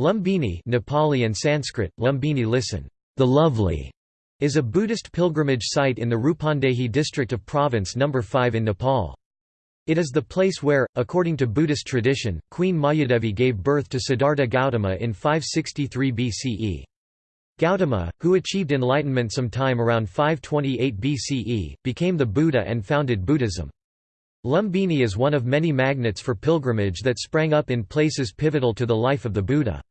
Lumbini Nepali and Sanskrit, Lumbini listen, the lovely, is a Buddhist pilgrimage site in the Rupandehi district of Province No. 5 in Nepal. It is the place where, according to Buddhist tradition, Queen Mayadevi gave birth to Siddhartha Gautama in 563 BCE. Gautama, who achieved enlightenment sometime around 528 BCE, became the Buddha and founded Buddhism. Lumbini is one of many magnets for pilgrimage that sprang up in places pivotal to the life of the Buddha.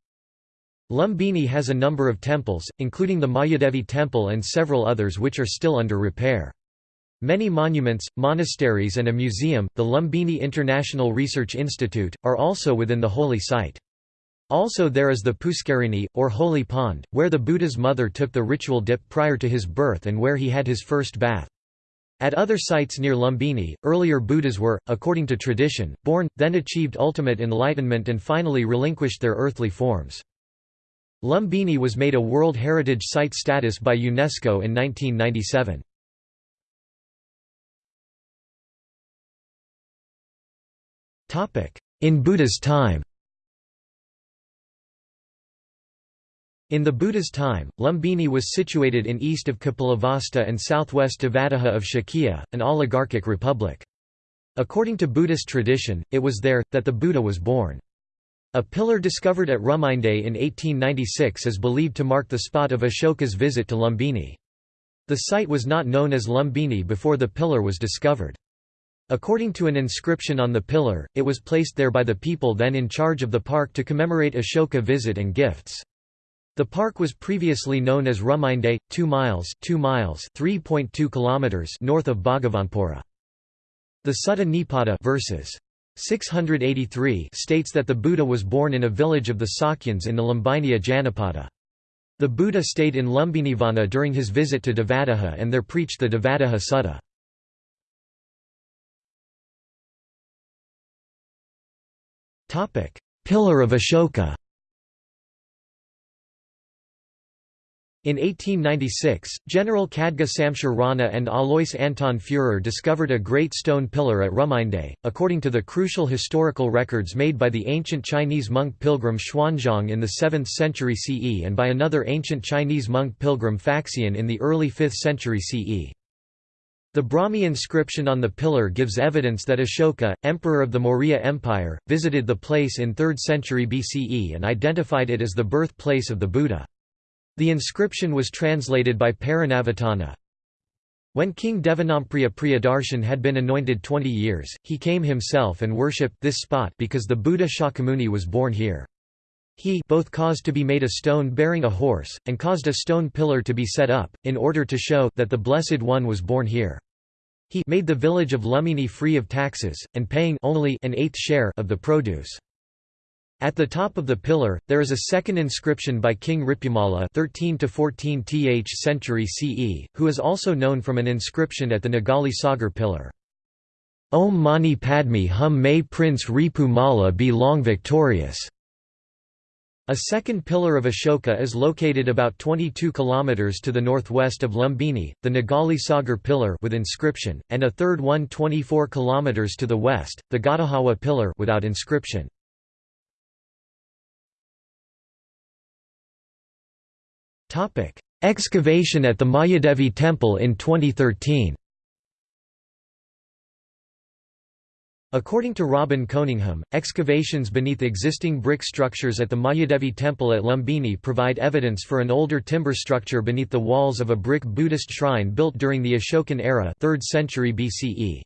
Lumbini has a number of temples, including the Mayadevi temple and several others which are still under repair. Many monuments, monasteries and a museum, the Lumbini International Research Institute, are also within the holy site. Also there is the Puskarini, or holy pond, where the Buddha's mother took the ritual dip prior to his birth and where he had his first bath. At other sites near Lumbini, earlier Buddhas were, according to tradition, born, then achieved ultimate enlightenment and finally relinquished their earthly forms. Lumbini was made a World Heritage Site status by UNESCO in 1997. In Buddha's time In the Buddha's time, Lumbini was situated in east of Kapilavastu and southwest Devadaha of Shakya, an oligarchic republic. According to Buddhist tradition, it was there, that the Buddha was born. A pillar discovered at Ruminde in 1896 is believed to mark the spot of Ashoka's visit to Lumbini. The site was not known as Lumbini before the pillar was discovered. According to an inscription on the pillar, it was placed there by the people then in charge of the park to commemorate Ashoka visit and gifts. The park was previously known as Ruminde, 2 miles, 2 miles, 3.2 kilometers north of Bhagavanpura. The Sutta Nipata verses 683 states that the Buddha was born in a village of the Sakyans in the Lumbineyya Janapada. The Buddha stayed in Lumbinivana during his visit to Devadaha and there preached the Devadaha Sutta. Pillar of Ashoka In 1896, General Khadga Shumsher Rana and Alois Anton Führer discovered a great stone pillar at Ruminde, according to the crucial historical records made by the ancient Chinese monk pilgrim Xuanzang in the 7th century CE and by another ancient Chinese monk pilgrim Faxian in the early 5th century CE. The Brahmi inscription on the pillar gives evidence that Ashoka, emperor of the Maurya Empire, visited the place in 3rd century BCE and identified it as the birthplace of the Buddha. The inscription was translated by Paranavitana. When King Devanampriya Priyadarshan had been anointed 20 years, he came himself and worshipped this spot because the Buddha Shakyamuni was born here. He both caused to be made a stone bearing a horse, and caused a stone pillar to be set up, in order to show that the Blessed One was born here. He made the village of Lumbini free of taxes, and paying only an eighth share of the produce. At the top of the pillar, there is a second inscription by King Ripumalla 13 to 14th century CE, who is also known from an inscription at the Nigali Sagar pillar. Om Mani Padme Hum May Prince Ripumalla be long victorious. A second pillar of Ashoka is located about 22 km to the northwest of Lumbini, the Nigali Sagar pillar with inscription, and a third one 24 km to the west, the Gadahawa pillar without inscription. Topic: Excavation at the Mayadevi temple in 2013. According to Robin Coningham, excavations beneath existing brick structures at the Mayadevi temple at Lumbini provide evidence for an older timber structure beneath the walls of a brick Buddhist shrine built during the Ashokan era 3rd century BCE.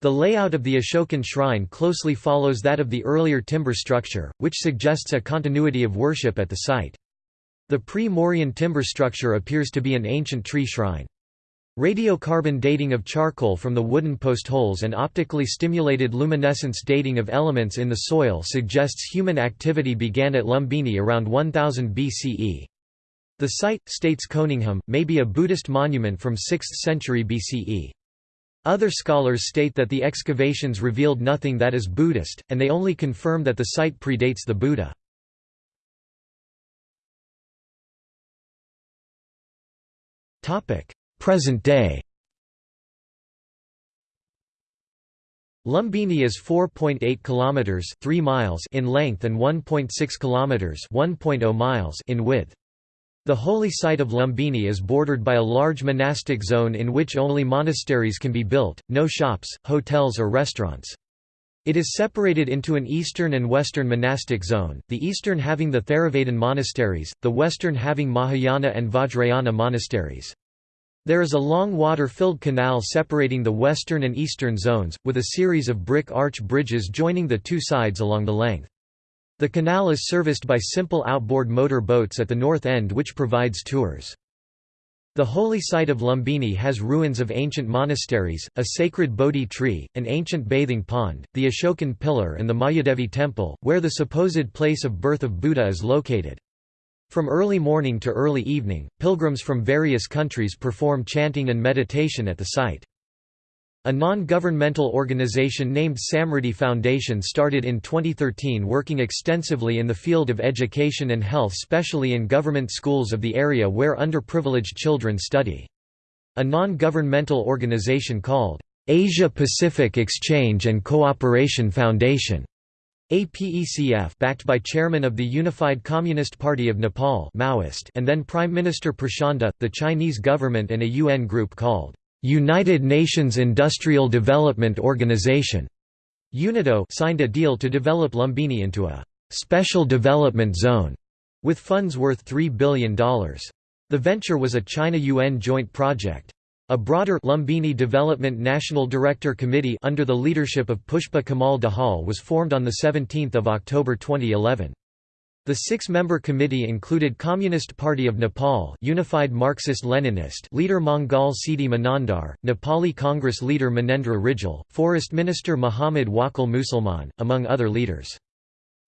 The layout of the Ashokan shrine closely follows that of the earlier timber structure, which suggests a continuity of worship at the site. The pre-Mauryan timber structure appears to be an ancient tree shrine. Radiocarbon dating of charcoal from the wooden post holes and optically stimulated luminescence dating of elements in the soil suggests human activity began at Lumbini around 1000 BCE. The site, states Coningham, may be a Buddhist monument from 6th century BCE. Other scholars state that the excavations revealed nothing that is Buddhist, and they only confirm that the site predates the Buddha. Topic: Present day. Lumbini is 4.8 kilometers 3 miles in length and 1.6 kilometers 1.0 miles in width. The holy site of Lumbini is bordered by a large monastic zone in which only monasteries can be built, no shops, hotels or restaurants. It is separated into an eastern and western monastic zone, the eastern having the Theravadan monasteries, the western having Mahayana and Vajrayana monasteries. There is a long water-filled canal separating the western and eastern zones, with a series of brick arch bridges joining the two sides along the length. The canal is serviced by simple outboard motor boats at the north end which provides tours. The holy site of Lumbini has ruins of ancient monasteries, a sacred Bodhi tree, an ancient bathing pond, the Ashokan pillar and the Mayadevi temple, where the supposed place of birth of Buddha is located. From early morning to early evening, pilgrims from various countries perform chanting and meditation at the site. A non-governmental organization named Samriddhi Foundation started in 2013 working extensively in the field of education and health specially in government schools of the area where underprivileged children study. A non-governmental organization called, "'Asia Pacific Exchange and Cooperation Foundation' APECF backed by chairman of the Unified Communist Party of Nepal Maoist and then Prime Minister Prachanda, the Chinese government and a UN group called United Nations Industrial Development Organization UNIDO signed a deal to develop Lumbini into a special development zone with funds worth $3 billion. The venture was a China-UN joint project. A broader Lumbini Development National Director Committee under the leadership of Pushpa Kamal Dahal was formed on 17 October 2011. The six-member committee included Communist Party of Nepal Unified Marxist-Leninist leader Mangal Siddhi Manandhar, Nepali Congress leader Minendra Rijal, Forest Minister Muhammad Wakil Musalman, among other leaders.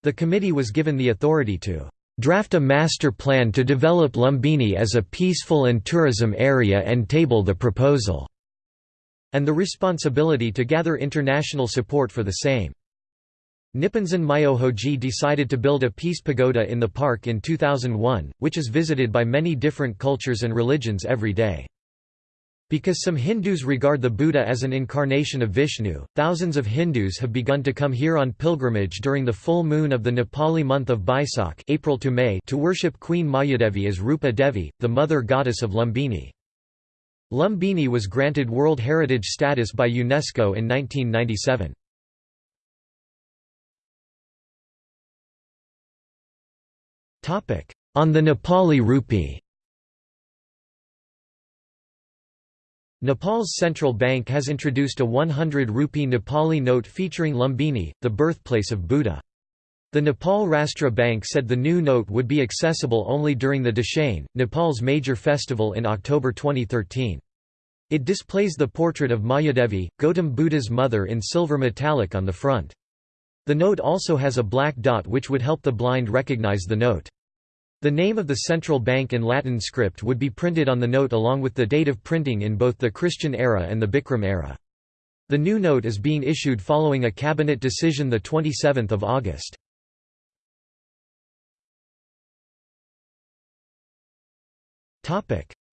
The committee was given the authority to draft a master plan to develop Lumbini as a peaceful and tourism area and table the proposal", and the responsibility to gather international support for the same. Nipponzan Myohoji decided to build a peace pagoda in the park in 2001, which is visited by many different cultures and religions every day. Because some Hindus regard the Buddha as an incarnation of Vishnu, thousands of Hindus have begun to come here on pilgrimage during the full moon of the Nepali month of Baisakh April to, May to worship Queen Mayadevi as Rupa Devi, the mother goddess of Lumbini. Lumbini was granted World Heritage status by UNESCO in 1997. On the Nepali rupee Nepal's central bank has introduced a 100 rupee Nepali note featuring Lumbini, the birthplace of Buddha. The Nepal Rastra Bank said the new note would be accessible only during the Dashain, Nepal's major festival in October 2013. It displays the portrait of Mayadevi, Gautam Buddha's mother in silver metallic on the front. The note also has a black dot which would help the blind recognize the note. The name of the central bank in Latin script would be printed on the note along with the date of printing in both the Christian era and the Bikram era. The new note is being issued following a cabinet decision 27 August.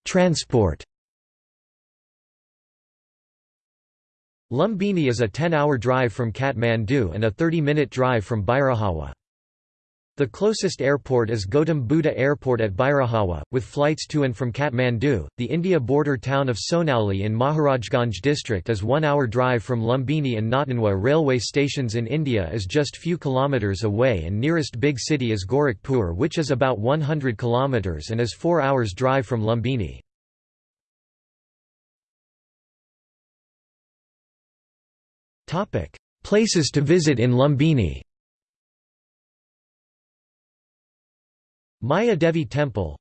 Transport Lumbini is a 10-hour drive from Kathmandu and a 30-minute drive from Bhairahwa. The closest airport is Gautam Buddha Airport at Bhairahwa, with flights to and from Kathmandu. The India border town of Sonauli in Maharajganj district is one hour drive from Lumbini and Nauthanwa railway stations in India is just few kilometres away and nearest big city is Gorakhpur which is about 100 kilometres and is 4 hours drive from Lumbini. Places to visit in Lumbini Maya Devi Temple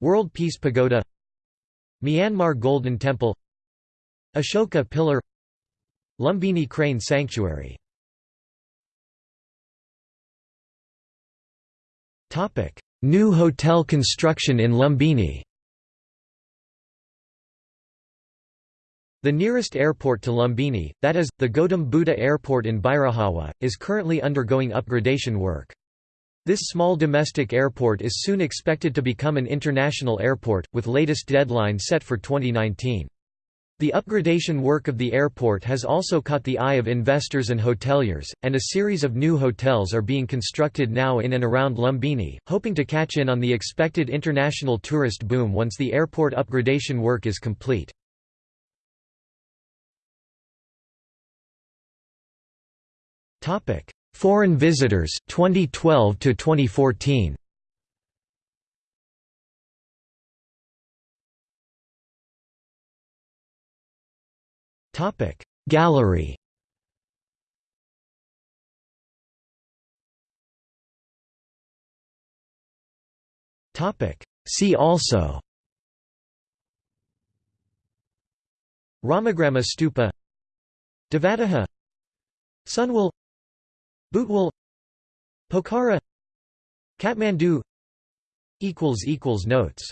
World Peace Pagoda Myanmar Golden Temple Ashoka Pillar Lumbini Crane Sanctuary. New hotel construction in Lumbini. The nearest airport to Lumbini, that is, the Gautam Buddha Airport in Bhairahwa, is currently undergoing upgradation work. This small domestic airport is soon expected to become an international airport, with latest deadline set for 2019. The upgradation work of the airport has also caught the eye of investors and hoteliers, and a series of new hotels are being constructed now in and around Lumbini, hoping to catch in on the expected international tourist boom once the airport upgradation work is complete. Foreign visitors 2012 to 2014. Topic Gallery. Topic See also. Ramagrama Stupa. Devadaha. Sunwal Butwal Pokhara Kathmandu Notes